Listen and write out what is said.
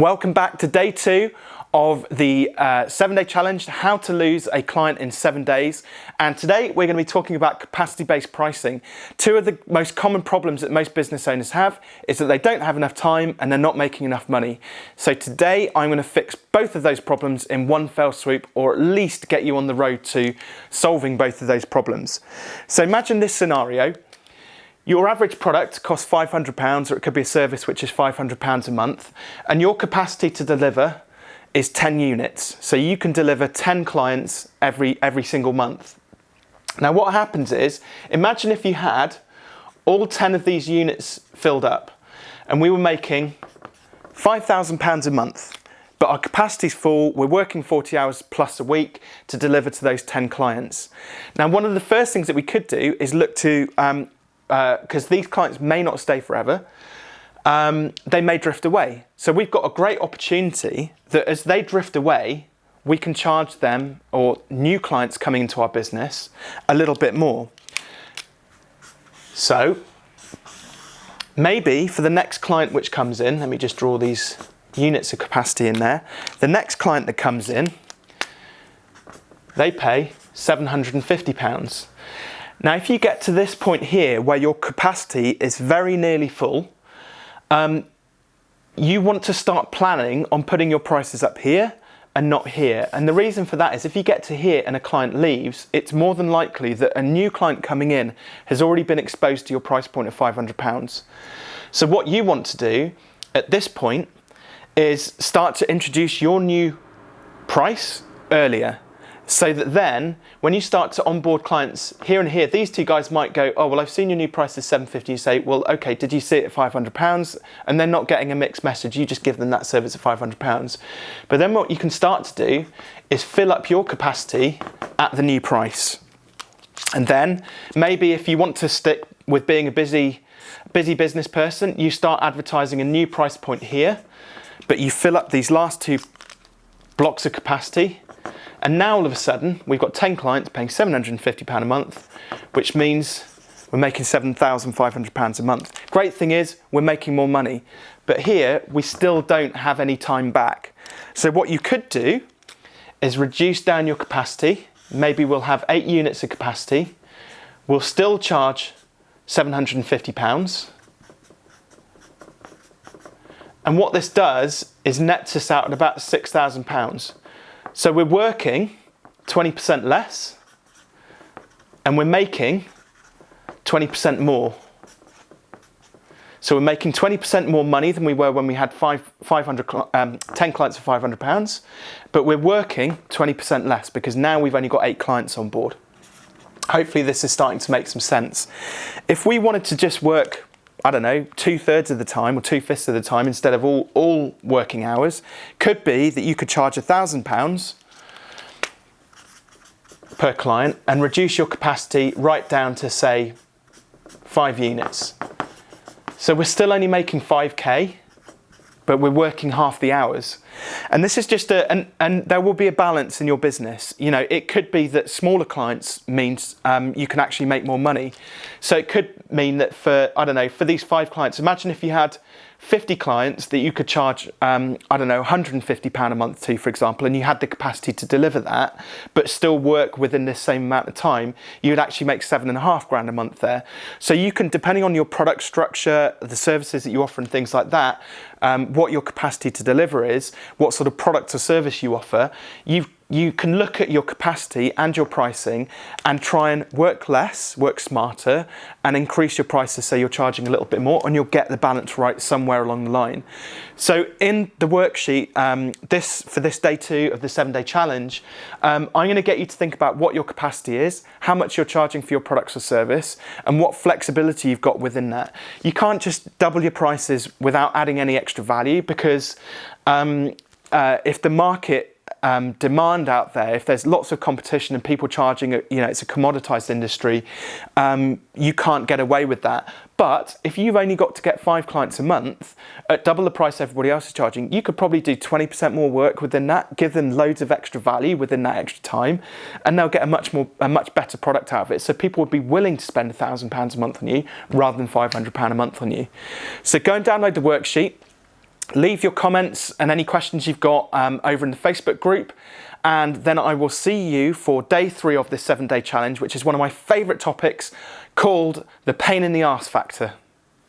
Welcome back to day two of the uh, seven day challenge, how to lose a client in seven days. And today we're going to be talking about capacity based pricing. Two of the most common problems that most business owners have is that they don't have enough time and they're not making enough money. So today I'm going to fix both of those problems in one fell swoop or at least get you on the road to solving both of those problems. So imagine this scenario. Your average product costs £500 or it could be a service which is £500 a month and your capacity to deliver is 10 units. So you can deliver 10 clients every, every single month. Now what happens is, imagine if you had all 10 of these units filled up and we were making £5,000 a month but our capacity's full, we're working 40 hours plus a week to deliver to those 10 clients. Now, one of the first things that we could do is look to um, because uh, these clients may not stay forever, um, they may drift away. So we've got a great opportunity that as they drift away, we can charge them or new clients coming into our business a little bit more. So maybe for the next client which comes in, let me just draw these units of capacity in there. The next client that comes in, they pay 750 pounds. Now, if you get to this point here where your capacity is very nearly full, um, you want to start planning on putting your prices up here and not here. And the reason for that is if you get to here and a client leaves, it's more than likely that a new client coming in has already been exposed to your price point of £500. So what you want to do at this point is start to introduce your new price earlier so that then when you start to onboard clients here and here, these two guys might go, oh, well, I've seen your new price is 750. You say, well, okay, did you see it at 500 pounds? And they're not getting a mixed message. You just give them that service at 500 pounds. But then what you can start to do is fill up your capacity at the new price. And then maybe if you want to stick with being a busy, busy business person, you start advertising a new price point here, but you fill up these last two blocks of capacity and now all of a sudden, we've got 10 clients paying £750 a month, which means we're making £7,500 a month. Great thing is, we're making more money. But here, we still don't have any time back. So what you could do is reduce down your capacity. Maybe we'll have eight units of capacity. We'll still charge £750. And what this does is nets us out at about £6,000. So we're working 20% less and we're making 20% more. So we're making 20% more money than we were when we had five, 500, um, 10 clients for 500 pounds, but we're working 20% less because now we've only got eight clients on board. Hopefully this is starting to make some sense. If we wanted to just work I don't know, two thirds of the time or two fifths of the time instead of all, all working hours, could be that you could charge a thousand pounds per client and reduce your capacity right down to say five units. So we're still only making 5k, but we're working half the hours. And this is just a, and, and there will be a balance in your business. You know, it could be that smaller clients means um, you can actually make more money. So it could mean that for, I don't know, for these five clients, imagine if you had 50 clients that you could charge, um, I don't know, £150 a month to, for example, and you had the capacity to deliver that, but still work within this same amount of time, you'd actually make seven and a half grand a month there. So you can, depending on your product structure, the services that you offer and things like that, um, what your capacity to deliver is, what sort of product or service you offer, you you can look at your capacity and your pricing and try and work less, work smarter, and increase your prices so you're charging a little bit more and you'll get the balance right somewhere along the line. So in the worksheet, um, this for this day two of the seven day challenge, um, I'm gonna get you to think about what your capacity is, how much you're charging for your products or service, and what flexibility you've got within that. You can't just double your prices without adding any extra value because um, uh, if the market um, demand out there, if there's lots of competition and people charging, you know, it's a commoditized industry, um, you can't get away with that. But if you've only got to get five clients a month at double the price everybody else is charging, you could probably do 20% more work within that, give them loads of extra value within that extra time, and they'll get a much more, a much better product out of it. So people would be willing to spend a thousand pounds a month on you rather than 500 pound a month on you. So go and download the worksheet leave your comments and any questions you've got um, over in the Facebook group. And then I will see you for day three of this seven day challenge, which is one of my favorite topics called the pain in the arse factor.